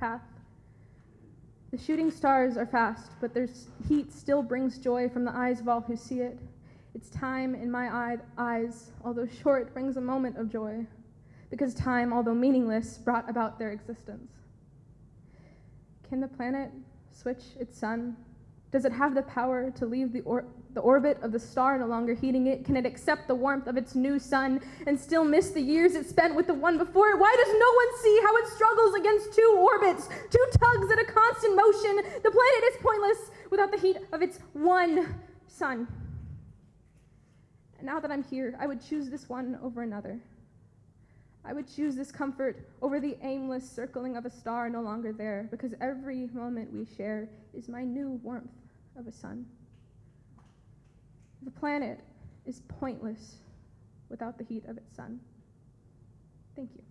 path. The shooting stars are fast, but their heat still brings joy from the eyes of all who see it. Its time in my eye, eyes, although short, brings a moment of joy, because time, although meaningless, brought about their existence. Can the planet switch its sun? Does it have the power to leave the, or- the orbit of the star no longer heating it? Can it accept the warmth of its new sun and still miss the years it spent with the one before it? Why does no one see how it struggles against two orbits, two tugs at a constant motion? The planet is pointless without the heat of its one sun. And now that I'm here, I would choose this one over another. I would choose this comfort over the aimless circling of a star no longer there, because every moment we share is my new warmth of a sun. The planet is pointless without the heat of its sun. Thank you.